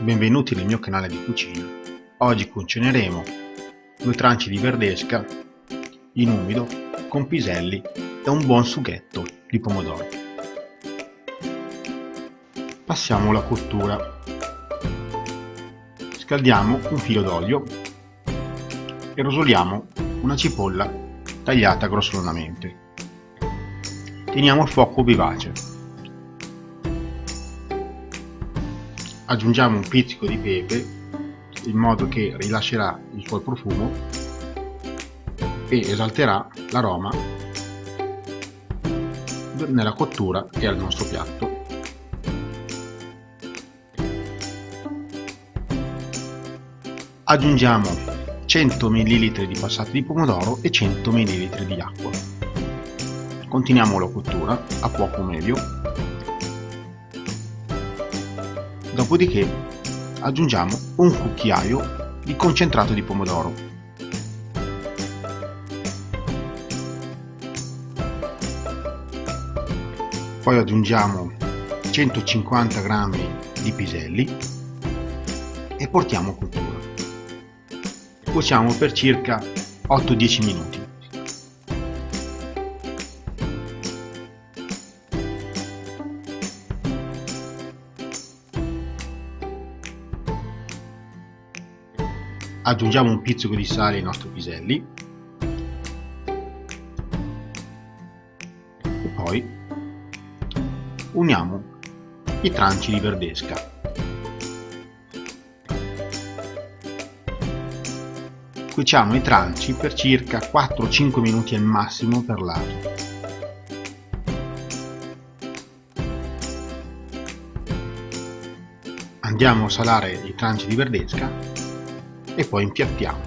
Benvenuti nel mio canale di cucina. Oggi cucineremo due tranci di verdesca in umido con piselli e un buon sughetto di pomodoro. Passiamo alla cottura. Scaldiamo un filo d'olio e rosoliamo una cipolla tagliata grossolanamente. Teniamo il fuoco vivace aggiungiamo un pizzico di pepe in modo che rilascerà il suo profumo e esalterà l'aroma nella cottura e al nostro piatto. Aggiungiamo 100 ml di passato di pomodoro e 100 ml di acqua. Continuiamo la cottura a fuoco medio Dopodiché aggiungiamo un cucchiaio di concentrato di pomodoro. Poi aggiungiamo 150 g di piselli e portiamo a cottura. Cuociamo per circa 8-10 minuti. Aggiungiamo un pizzico di sale ai nostri piselli. E poi uniamo i tranci di verdesca. Cuociamo i tranci per circa 4-5 minuti al massimo per lato. Andiamo a salare i tranci di verdesca e poi impiattiamo.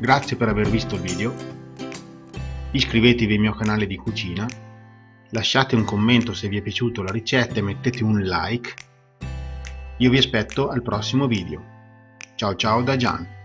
Grazie per aver visto il video, iscrivetevi al mio canale di cucina, lasciate un commento se vi è piaciuta la ricetta e mettete un like. Io vi aspetto al prossimo video. Ciao ciao da Gian.